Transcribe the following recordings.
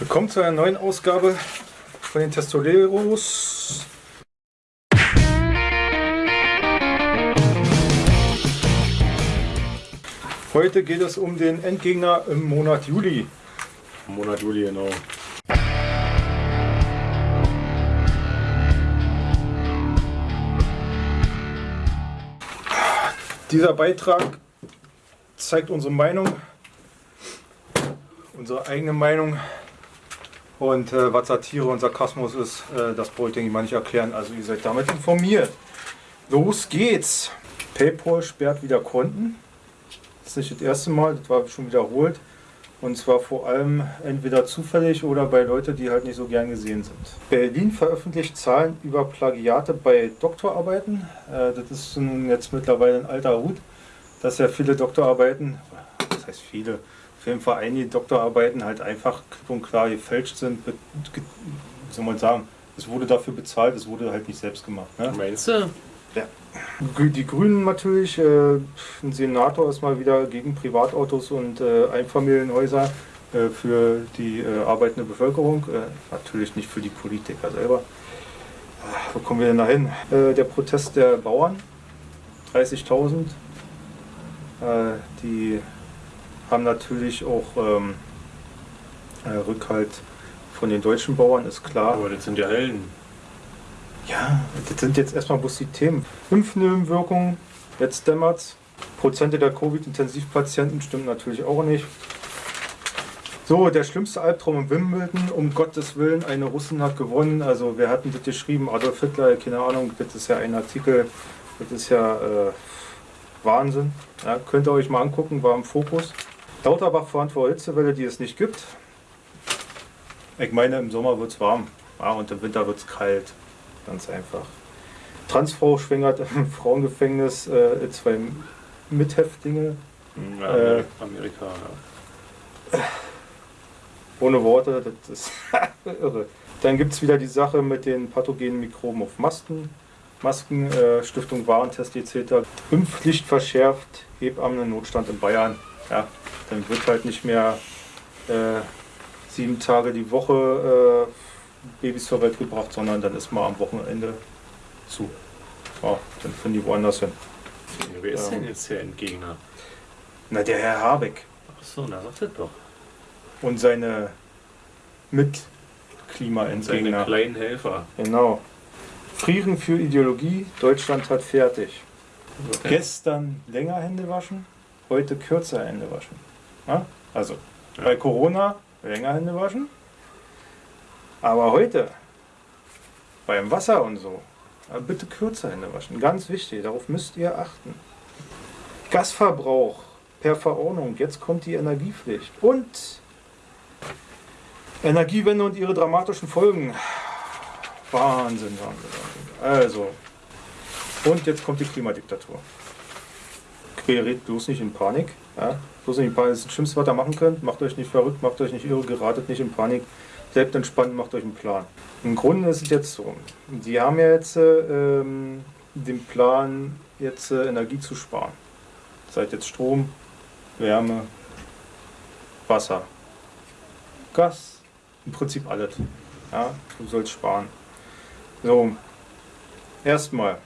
Willkommen zu einer neuen Ausgabe von den Testoleros. Heute geht es um den Endgegner im Monat Juli. Im Monat Juli, genau. Dieser Beitrag zeigt unsere Meinung, unsere eigene Meinung und äh, was Satire und Sarkasmus ist, äh, das brauche ich denke ich mal nicht erklären. Also ihr seid damit informiert. Los geht's! PayPal sperrt wieder Konten. Das ist nicht das erste Mal, das war schon wiederholt. Und zwar vor allem entweder zufällig oder bei Leuten, die halt nicht so gern gesehen sind. Berlin veröffentlicht Zahlen über Plagiate bei Doktorarbeiten. Äh, das ist nun jetzt mittlerweile ein alter Hut, dass ja viele Doktorarbeiten, das heißt viele, jeden Fall einige Doktorarbeiten halt einfach klipp und klar gefälscht sind. Wie soll man sagen? Es wurde dafür bezahlt, es wurde halt nicht selbst gemacht. Ne? Meinst du? Ja. Die Grünen natürlich, äh, ein Senator ist mal wieder gegen Privatautos und äh, Einfamilienhäuser äh, für die äh, arbeitende Bevölkerung, äh, natürlich nicht für die Politiker selber. Äh, wo kommen wir denn da hin? Der Protest der Bauern, 30.000, äh, die haben natürlich auch ähm, äh, Rückhalt von den deutschen Bauern, ist klar. Aber das sind ja Helden. Ja, das sind jetzt erstmal bloß die Themen. Impfnebenwirkungen, jetzt dämmert's. Prozente der Covid-Intensivpatienten stimmt natürlich auch nicht. So, der schlimmste Albtraum in Wimbledon, um Gottes Willen, eine Russin hat gewonnen. Also, wer hat denn das geschrieben? Adolf Hitler, keine Ahnung, das ist ja ein Artikel, das ist ja äh, Wahnsinn. Ja, könnt ihr euch mal angucken, war im Fokus. Lauterbach warnt vor Hitzewelle, die es nicht gibt. Ich meine, im Sommer wird es warm ja, und im Winter wird es kalt. Ganz einfach. Transfrau schwängert im Frauengefängnis äh, zwei Mithäftlinge. Ja, Äh, Amerika, ja. Ohne Worte, das ist irre. Dann gibt es wieder die Sache mit den pathogenen Mikroben auf Masken. Masken, äh, Stiftung Warentest etc. Impfpflicht verschärft, Hebammen-Notstand in Bayern. Ja, dann wird halt nicht mehr äh, sieben Tage die Woche äh, Babys zur Welt gebracht, sondern dann ist mal am Wochenende zu. Ja, dann finden die woanders hin. Wer ist Ähm. denn jetzt der Endgegner? Na, der Herr Habeck Achso, na sagt das doch. und seine Seine Mitklimaentgegner. kleinen Helfer. Genau. Frieren für Ideologie, Deutschland hat fertig. Gestern länger Hände waschen, heute kürzer Hände waschen. Ja? Also Ja. bei Corona länger Hände waschen, aber heute beim Wasser und so, bitte kürzer Hände waschen. Ganz wichtig, darauf müsst ihr achten. Gasverbrauch per Verordnung, jetzt kommt die Energiepflicht und Energiewende und ihre dramatischen Folgen. Wahnsinn, Wahnsinn, Wahnsinn. Also, und jetzt kommt die Klimadiktatur. Gerät bloß nicht in Panik. Ja? Bloß nicht in Panik. Das das Schlimmste, was ihr machen könnt. Macht euch nicht verrückt, macht euch nicht irre, geratet nicht in Panik. Bleibt entspannt, macht euch einen Plan. Im Grunde ist es jetzt so. Die haben ja jetzt äh, ähm, den Plan, jetzt äh, Energie zu sparen. Seid jetzt Strom, Wärme, Wasser, Gas, im Prinzip alles. Ja, du sollst sparen. So, erstmal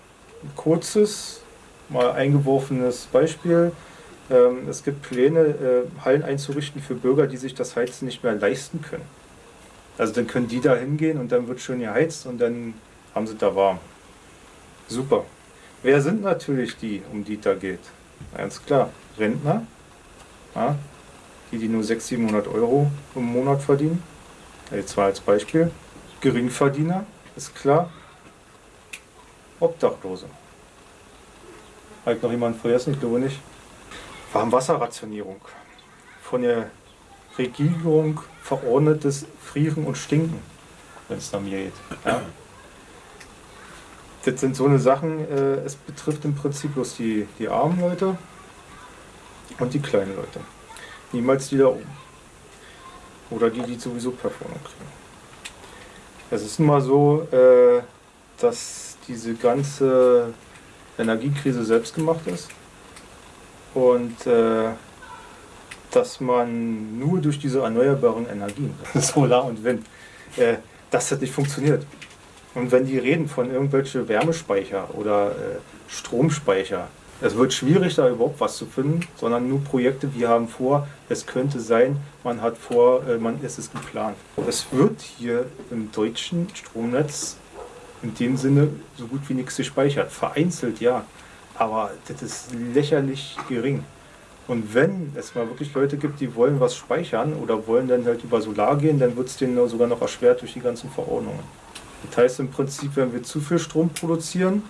ein kurzes, mal eingeworfenes Beispiel. Ähm, es gibt Pläne, äh, Hallen einzurichten für Bürger, die sich das Heizen nicht mehr leisten können. Also dann können die da hingehen und dann wird schön geheizt und dann haben sie da warm. Super. Wer sind natürlich die, um die da geht? Ganz klar, Rentner, ja, die, die nur 600, 700 Euro im Monat verdienen. Jetzt war als Beispiel. Geringverdiener, ist klar. Obdachlose. Hat noch jemand vergessen? Ich glaube nicht. Warmwasserrationierung. Von der Regierung verordnetes Frieren und Stinken, wenn es nach mir geht. Ja? Das sind so eine Sachen, äh, es betrifft im Prinzip bloß die, die armen Leute und die kleinen Leute. Niemals die da oben. Oder die, die sowieso Performance kriegen. Es ist nun mal so, äh, dass diese ganze Energiekrise selbst gemacht ist. Und äh, dass man nur durch diese erneuerbaren Energien, Solar und Wind, äh, dass das nicht funktioniert. Und wenn die reden von irgendwelche Wärmespeicher oder äh, Stromspeicher, es wird schwierig, da überhaupt was zu finden, sondern nur Projekte, wir haben vor, es könnte sein, man hat vor, äh, man ist es geplant. Es wird hier im deutschen Stromnetz in dem Sinne so gut wie nichts gespeichert. Vereinzelt ja, aber das ist lächerlich gering. Und wenn es mal wirklich Leute gibt, die wollen was speichern oder wollen dann halt über Solar gehen, dann wird es denen sogar noch erschwert durch die ganzen Verordnungen. Das heißt im Prinzip, wenn wir zu viel Strom produzieren,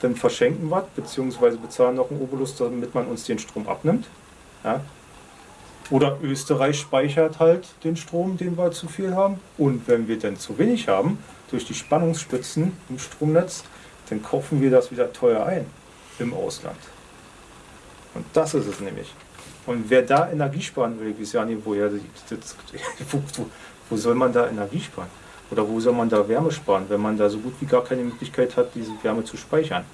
dann verschenken wir, beziehungsweise bezahlen noch einen Obolus, damit man uns den Strom abnimmt. Ja. Oder Österreich speichert halt den Strom, den wir zu viel haben. Und wenn wir dann zu wenig haben, durch die Spannungsspitzen im Stromnetz, dann kaufen wir das wieder teuer ein im Ausland. Und das ist es nämlich. Und wer da Energie sparen will, weiß ja nicht, woher, wo, wo, wo soll man da Energie sparen? Oder wo soll man da Wärme sparen, wenn man da so gut wie gar keine Möglichkeit hat, diese Wärme zu speichern?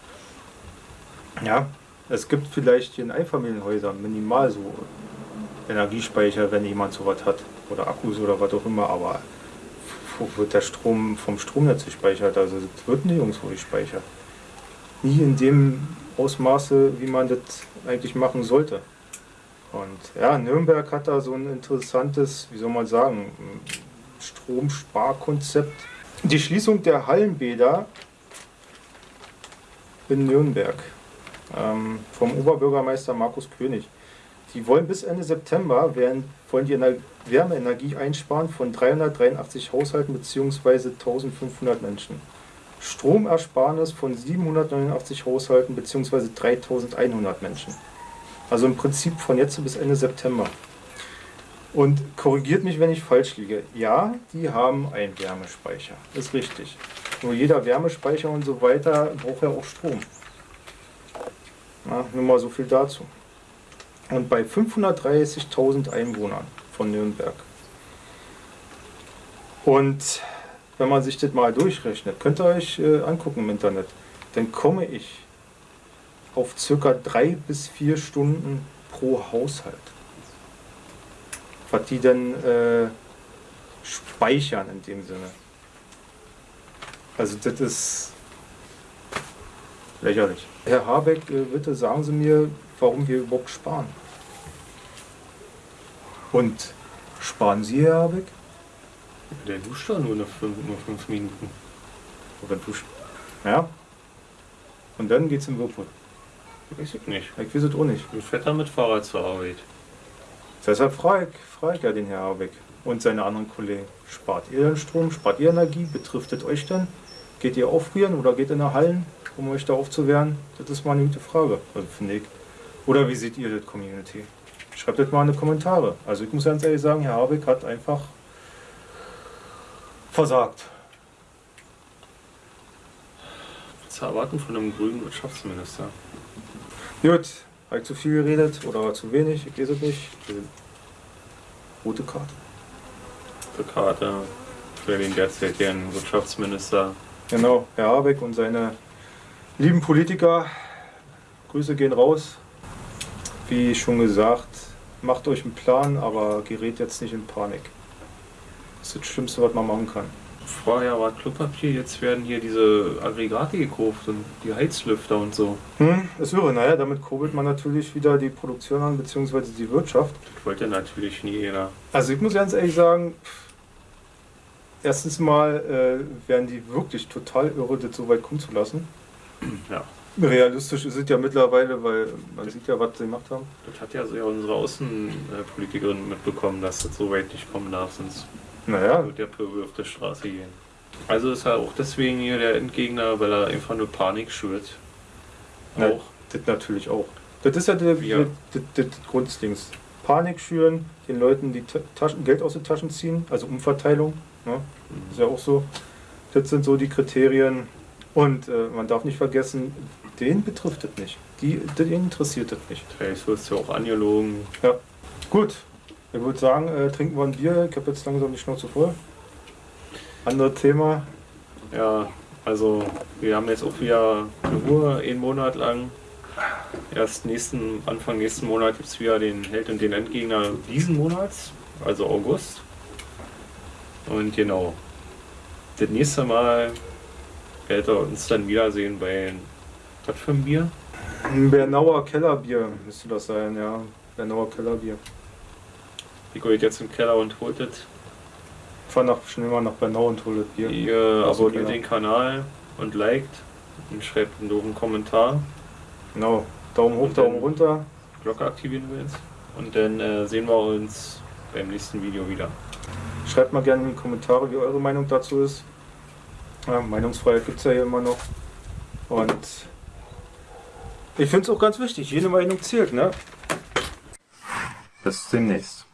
Ja, es gibt vielleicht in Einfamilienhäusern minimal so Energiespeicher, wenn jemand sowas hat. Oder Akkus oder was auch immer, aber wo wird der Strom vom Stromnetz gespeichert? Also das wird nirgendwo gespeichert. Nie in dem Ausmaße, wie man das eigentlich machen sollte. Und ja, Nürnberg hat da so ein interessantes, wie soll man sagen, Stromsparkonzept. Die Schließung der Hallenbäder in Nürnberg ähm, vom Oberbürgermeister Markus König. Die wollen bis Ende September werden, wollen die Wärmeenergie einsparen von 383 Haushalten bzw. 1500 Menschen. Stromersparnis von 789 Haushalten bzw. 3100 Menschen. Also im Prinzip von jetzt bis Ende September. Und korrigiert mich, wenn ich falsch liege. Ja, die haben einen Wärmespeicher. Ist richtig. Nur jeder Wärmespeicher und so weiter braucht ja auch Strom. Na, nur mal so viel dazu. Und bei 530.000 Einwohnern von Nürnberg. Und wenn man sich das mal durchrechnet, könnt ihr euch äh, angucken im Internet, dann komme ich auf circa drei bis vier Stunden pro Haushalt was die denn äh, speichern in dem Sinne. Also das ist lächerlich. Herr Habeck, äh, bitte sagen Sie mir, warum wir überhaupt sparen. Und sparen Sie, Herr Habeck? Der duscht doch nur, eine fünf, nur fünf Minuten. Oder duscht. Ja. Und dann geht's im Whirlpool. Weiß ich nicht. Ich weiß es auch nicht. Ich fährt er mit Fahrrad zur Arbeit. Deshalb frage ich, ja den Herr Habeck und seine anderen Kollegen. Spart ihr den Strom? Spart ihr Energie? Betrifft es euch denn? Geht ihr aufrieren oder geht in der Hallen, um euch da aufzuwehren? Das ist mal eine gute Frage, also finde ich. Oder wie seht ihr das Community? Schreibt das mal in die Kommentare. Also ich muss ganz ehrlich sagen, Herr Habeck hat einfach versagt. zu erwarten von einem grünen Wirtschaftsminister? Gut, habe ich zu viel geredet oder zu wenig? Ich weiß es nicht. Rote Karte. Rote Karte für den derzeitigen Wirtschaftsminister. Genau, Herr Habeck und seine lieben Politiker. Grüße gehen raus. Wie schon gesagt, macht euch einen Plan, aber gerät jetzt nicht in Panik. Das ist das Schlimmste, was man machen kann. Vorher war Klopapier, jetzt werden hier diese Aggregate gekauft und die Heizlüfter und so. Hm, ist irre, naja, damit kurbelt man natürlich wieder die Produktion an, beziehungsweise die Wirtschaft. Das wollte natürlich nie jeder. Also ich muss ganz ehrlich sagen, erstens mal äh, werden die wirklich total irre, das so weit kommen zu lassen. Ja. Realistisch ist es ja mittlerweile, weil man sieht ja, was sie gemacht haben. Das hat ja so ja unsere Außenpolitikerin mitbekommen, dass das so weit nicht kommen darf, sonst Naja, wird der Pöbel auf der Straße gehen. Also ist er auch deswegen hier der Endgegner, weil er einfach nur Panik schürt. Auch. das natürlich auch. Das ist ja der, Ja. Das, das, das Grunddings. Panik schüren, den Leuten die Ta- Taschen, Geld aus den Taschen ziehen, also Umverteilung. Ne? Ist ja auch so. Das sind so die Kriterien. Und äh, man darf nicht vergessen, den betrifft das nicht. Die, den interessiert das nicht. Vielleicht wird es ja auch angelogen. Ja. Gut, ich würde sagen, äh, trinken wir ein Bier. Ich habe jetzt langsam die Schnauze voll. Anderes Thema. Ja, also wir haben jetzt auch wieder eine Ruhe, einen Monat lang. Erst nächsten, Anfang nächsten Monat gibt es wieder den Held und den Endgegner diesen Monats, also August. Und genau, das nächste Mal werdet ihr uns dann wiedersehen bei was für ein Bier? Ein Bernauer Kellerbier müsste das sein, ja. Bernauer Kellerbier. Rico geht jetzt im Keller und holt es. Fahr nach, schnell mal nach Bernau und hol das Bier. Ihr dem abonniert den Kanal und liked und schreibt einen doofen Kommentar. Genau. Daumen hoch, Daumen runter. Glocke aktivieren willst. Und dann äh, sehen wir uns beim nächsten Video wieder. Schreibt mal gerne in die Kommentare, wie eure Meinung dazu ist. Ja, Meinungsfreiheit gibt es ja hier immer noch. Und ich finde es auch ganz wichtig, jede Meinung zählt, ne? Bis demnächst.